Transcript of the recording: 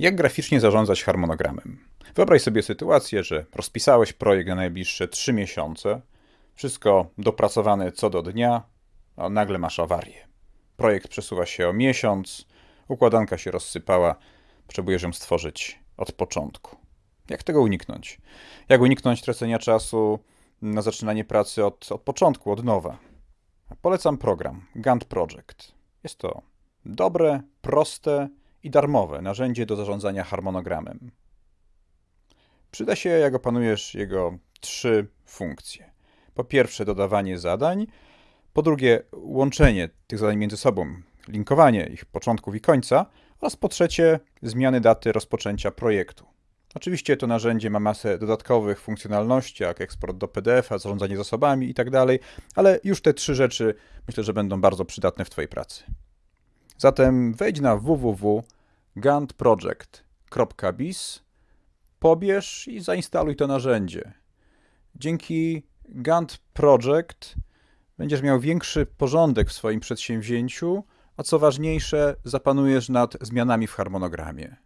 Jak graficznie zarządzać harmonogramem? Wyobraź sobie sytuację, że rozpisałeś projekt na najbliższe 3 miesiące, wszystko dopracowane co do dnia, a nagle masz awarię. Projekt przesuwa się o miesiąc, układanka się rozsypała, potrzebujesz ją stworzyć od początku. Jak tego uniknąć? Jak uniknąć tracenia czasu na zaczynanie pracy od, od początku, od nowa? Polecam program Gantt Project. Jest to dobre, proste i darmowe narzędzie do zarządzania harmonogramem. Przyda się, jak opanujesz jego trzy funkcje. Po pierwsze, dodawanie zadań, po drugie, łączenie tych zadań między sobą, linkowanie ich początków i końca, oraz po trzecie, zmiany daty rozpoczęcia projektu. Oczywiście to narzędzie ma masę dodatkowych funkcjonalności, jak eksport do PDF-a, zarządzanie zasobami itd., ale już te trzy rzeczy myślę, że będą bardzo przydatne w Twojej pracy. Zatem wejdź na www.gantproject.biz, pobierz i zainstaluj to narzędzie. Dzięki Gantt Project będziesz miał większy porządek w swoim przedsięwzięciu, a co ważniejsze, zapanujesz nad zmianami w harmonogramie.